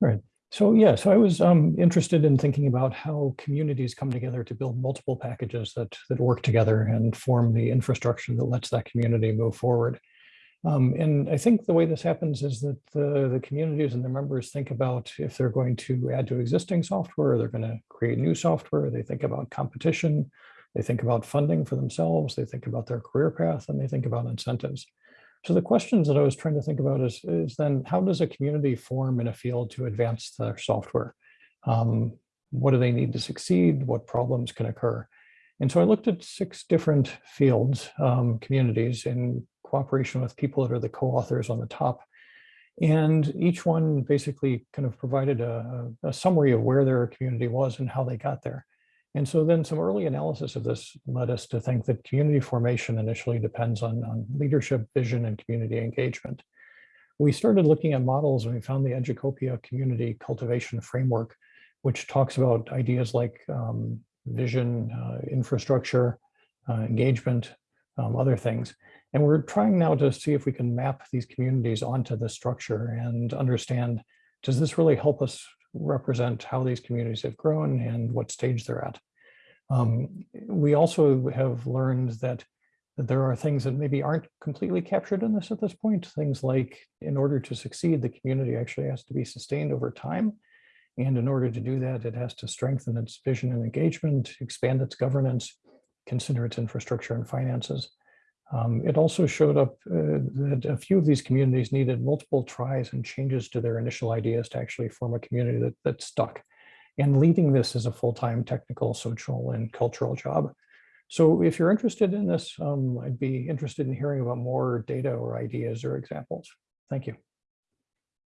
Right. So yeah, so I was um, interested in thinking about how communities come together to build multiple packages that that work together and form the infrastructure that lets that community move forward. Um, and I think the way this happens is that the, the communities and their members think about if they're going to add to existing software, they're going to create new software, they think about competition, they think about funding for themselves, they think about their career path, and they think about incentives. So the questions that I was trying to think about is, is then how does a community form in a field to advance their software? Um, what do they need to succeed? What problems can occur? And so I looked at six different fields, um, communities in cooperation with people that are the co-authors on the top. And each one basically kind of provided a, a summary of where their community was and how they got there. And so then some early analysis of this led us to think that community formation initially depends on, on leadership, vision, and community engagement. We started looking at models and we found the Educopia community cultivation framework, which talks about ideas like um, vision, uh, infrastructure, uh, engagement, um, other things. And we're trying now to see if we can map these communities onto the structure and understand, does this really help us represent how these communities have grown and what stage they're at. Um, we also have learned that, that there are things that maybe aren't completely captured in this at this point. Things like in order to succeed, the community actually has to be sustained over time. And in order to do that, it has to strengthen its vision and engagement, expand its governance, consider its infrastructure and finances. Um, it also showed up uh, that a few of these communities needed multiple tries and changes to their initial ideas to actually form a community that, that stuck. And leading this is a full-time technical, social, and cultural job. So if you're interested in this, um, I'd be interested in hearing about more data or ideas or examples. Thank you.